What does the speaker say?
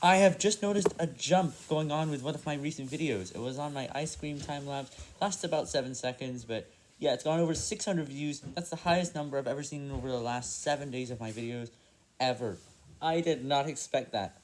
I have just noticed a jump going on with one of my recent videos. It was on my ice cream time lapse, lasts about 7 seconds, but yeah, it's gone over 600 views. That's the highest number I've ever seen over the last 7 days of my videos, ever. I did not expect that.